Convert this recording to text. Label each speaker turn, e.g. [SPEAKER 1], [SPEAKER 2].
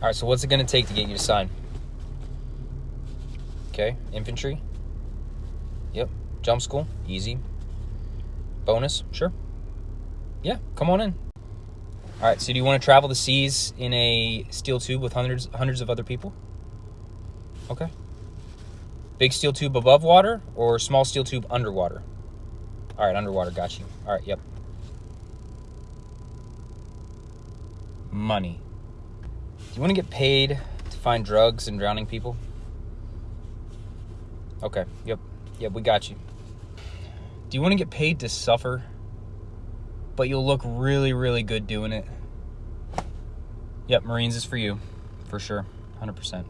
[SPEAKER 1] All right, so what's it going to take to get you to sign? Okay, infantry. Yep, jump school, easy. Bonus, sure. Yeah, come on in. All right, so do you want to travel the seas in a steel tube with hundreds hundreds of other people? Okay. Big steel tube above water or small steel tube underwater? All right, underwater, got you. All right, yep. Money. Do you want to get paid to find drugs and drowning people? Okay, yep. Yep, we got you. Do you want to get paid to suffer, but you'll look really, really good doing it? Yep, Marines is for you, for sure, 100%.